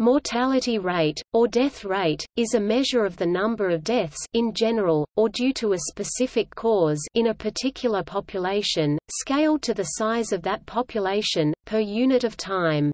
Mortality rate, or death rate, is a measure of the number of deaths in general, or due to a specific cause in a particular population, scaled to the size of that population, per unit of time.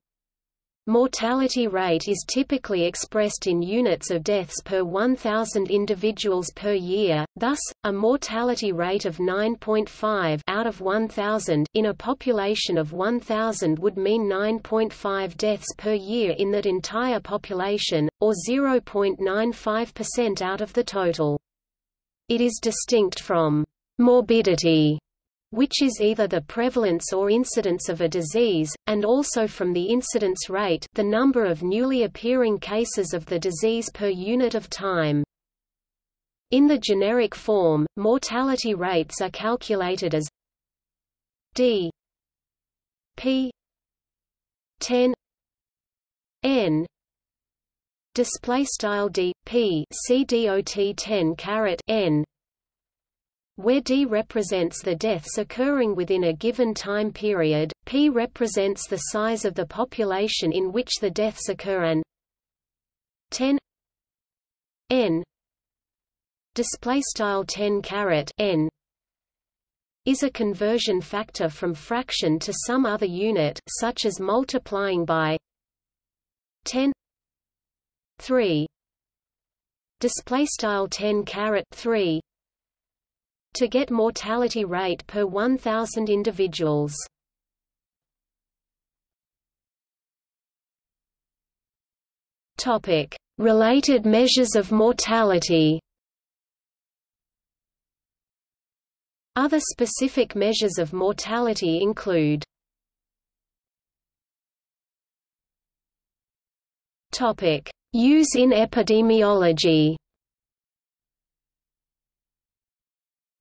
Mortality rate is typically expressed in units of deaths per 1,000 individuals per year, thus, a mortality rate of 9.5 out of 1,000 in a population of 1,000 would mean 9.5 deaths per year in that entire population, or 0.95% out of the total. It is distinct from morbidity which is either the prevalence or incidence of a disease, and also from the incidence rate the number of newly appearing cases of the disease per unit of time. In the generic form, mortality rates are calculated as d p 10 n display style d p c dot 10 caret n where D represents the deaths occurring within a given time period, P represents the size of the population in which the deaths occur and 10 n display style 10 caret n is a conversion factor from fraction to some other unit such as multiplying by 10 3 display style 10 caret 3 to get mortality rate per 1,000 individuals. Topic: Related measures of mortality. Other specific measures of mortality include Topic: Use in epidemiology.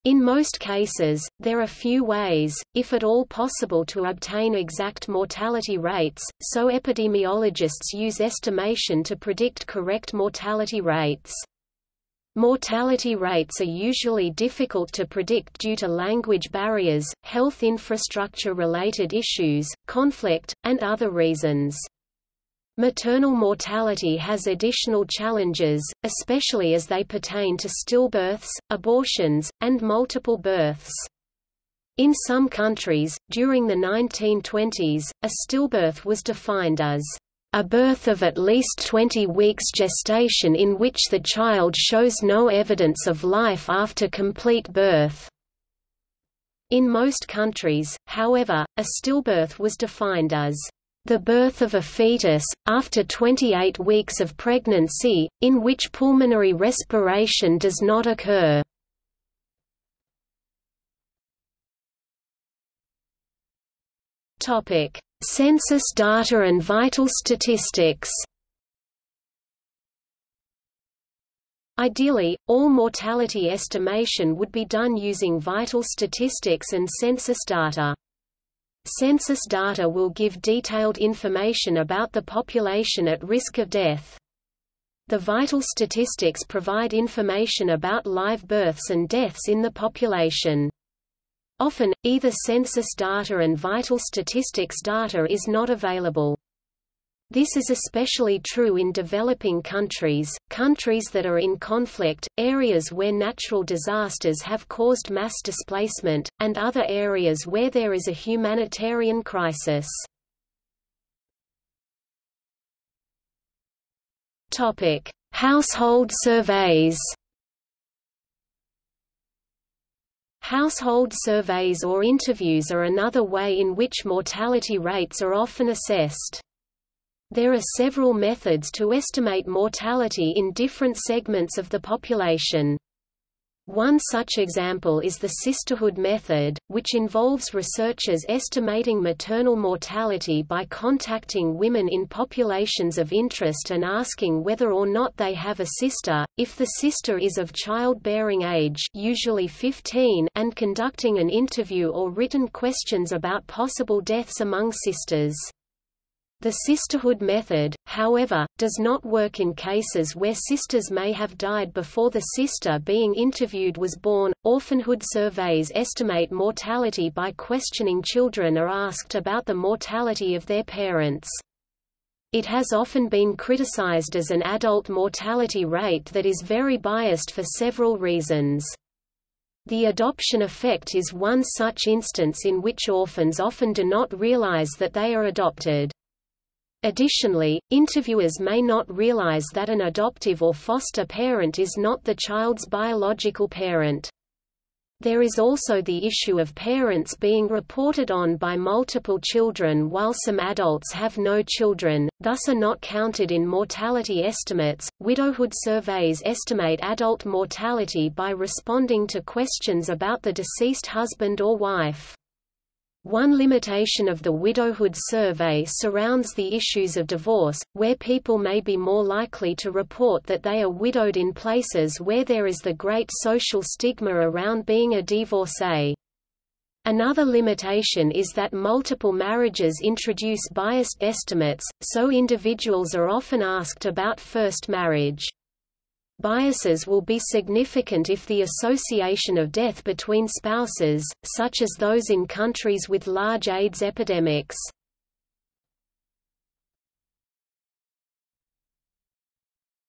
In most cases, there are few ways, if at all possible to obtain exact mortality rates, so epidemiologists use estimation to predict correct mortality rates. Mortality rates are usually difficult to predict due to language barriers, health infrastructure-related issues, conflict, and other reasons. Maternal mortality has additional challenges, especially as they pertain to stillbirths, abortions, and multiple births. In some countries, during the 1920s, a stillbirth was defined as a birth of at least 20 weeks gestation in which the child shows no evidence of life after complete birth. In most countries, however, a stillbirth was defined as the birth of a fetus, after 28 weeks of pregnancy, in which pulmonary respiration does not occur. Census data and vital statistics Ideally, all mortality estimation would be done using vital statistics and census data. Census data will give detailed information about the population at risk of death. The vital statistics provide information about live births and deaths in the population. Often, either census data and vital statistics data is not available. This is especially true in developing countries, countries that are in conflict, areas where natural disasters have caused mass displacement, and other areas where there is a humanitarian crisis. Topic: Household surveys Household surveys or interviews are another way in which mortality rates are often assessed. There are several methods to estimate mortality in different segments of the population. One such example is the sisterhood method, which involves researchers estimating maternal mortality by contacting women in populations of interest and asking whether or not they have a sister, if the sister is of childbearing age usually 15 and conducting an interview or written questions about possible deaths among sisters. The sisterhood method, however, does not work in cases where sisters may have died before the sister being interviewed was born. Orphanhood surveys estimate mortality by questioning children are asked about the mortality of their parents. It has often been criticized as an adult mortality rate that is very biased for several reasons. The adoption effect is one such instance in which orphans often do not realize that they are adopted. Additionally, interviewers may not realize that an adoptive or foster parent is not the child's biological parent. There is also the issue of parents being reported on by multiple children while some adults have no children, thus are not counted in mortality estimates. Widowhood surveys estimate adult mortality by responding to questions about the deceased husband or wife. One limitation of the widowhood survey surrounds the issues of divorce, where people may be more likely to report that they are widowed in places where there is the great social stigma around being a divorcee. Another limitation is that multiple marriages introduce biased estimates, so individuals are often asked about first marriage. Biases will be significant if the association of death between spouses, such as those in countries with large AIDS epidemics.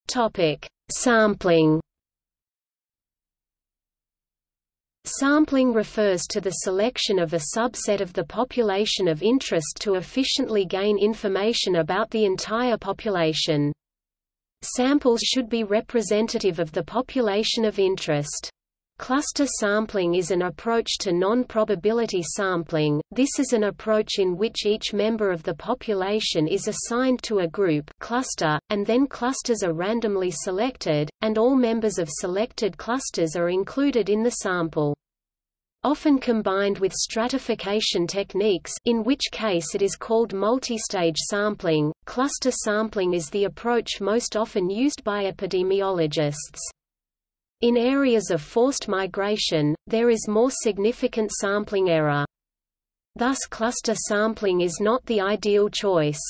Topic: Sampling. Sampling refers to the selection of a subset of the population of interest to efficiently gain information about the entire population. Samples should be representative of the population of interest. Cluster sampling is an approach to non-probability sampling, this is an approach in which each member of the population is assigned to a group cluster, and then clusters are randomly selected, and all members of selected clusters are included in the sample often combined with stratification techniques in which case it is called multistage sampling. Cluster sampling is the approach most often used by epidemiologists. In areas of forced migration, there is more significant sampling error. Thus cluster sampling is not the ideal choice.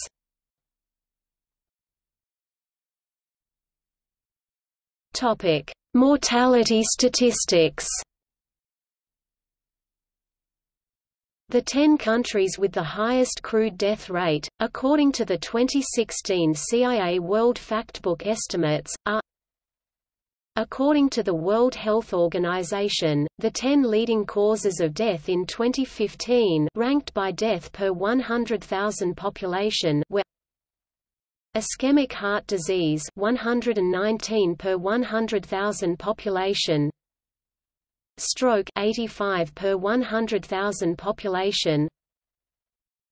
Mortality statistics. The 10 countries with the highest crude death rate, according to the 2016 CIA World Factbook estimates, are According to the World Health Organization, the 10 leading causes of death in 2015 ranked by death per 100,000 population were Ischemic heart disease 119 per 100,000 population Stroke 85 per 100,000 population.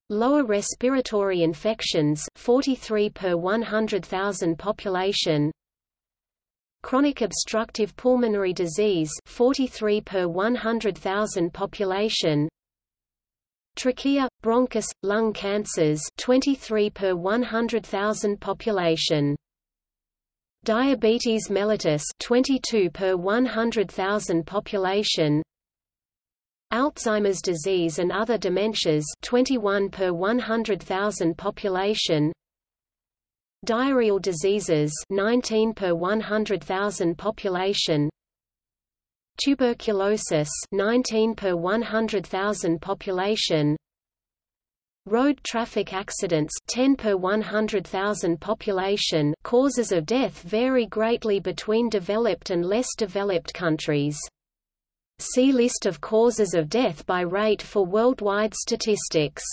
Lower respiratory infections 43 per 100,000 population. Chronic obstructive pulmonary disease 43 per 100,000 population. Trachea, bronchus, lung cancers 23 per 100,000 population Diabetes mellitus 22 per 100,000 population. Alzheimer's disease and other dementias 21 per 100,000 population. Diarrheal diseases 19 per 100,000 population. Tuberculosis 19 per 100,000 population Road traffic accidents 10 per 100,000 population causes of death vary greatly between developed and less developed countries. See list of causes of death by rate for worldwide statistics.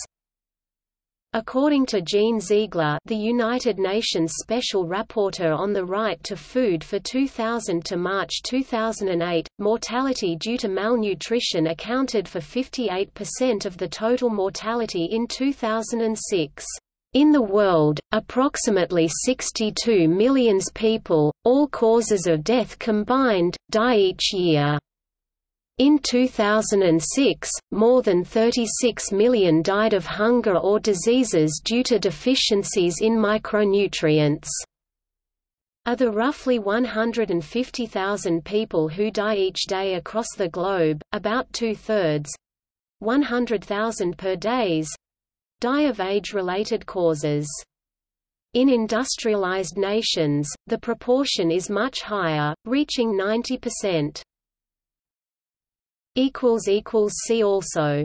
According to Jean Ziegler the United Nations Special Rapporteur on the Right to Food for 2000 to March 2008, mortality due to malnutrition accounted for 58% of the total mortality in 2006. In the world, approximately 62 million people, all causes of death combined, die each year. In 2006, more than 36 million died of hunger or diseases due to deficiencies in micronutrients. Of the roughly 150,000 people who die each day across the globe, about two-thirds 100,000 per days die of age-related causes. In industrialized nations, the proportion is much higher, reaching 90%. See also